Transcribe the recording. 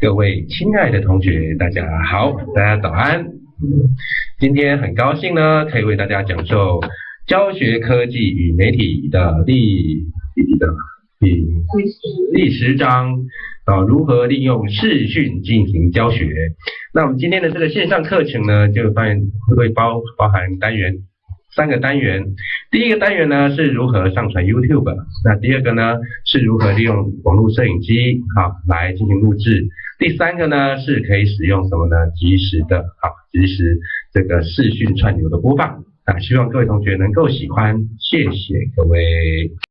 各位亲爱的同学，大家好，大家早安。今天很高兴呢，可以为大家讲授教学科技与媒体的第第的第第十章啊，如何利用视讯进行教学。那我们今天的这个线上课程呢，就发现会包包含单元。三个单元，第一个单元呢是如何上传 YouTube，那第二个呢是如何利用网络摄影机好来进行录制，第三个呢是可以使用什么呢？及时的啊及时这个视讯串流的播放啊，希望各位同学能够喜欢，谢谢各位。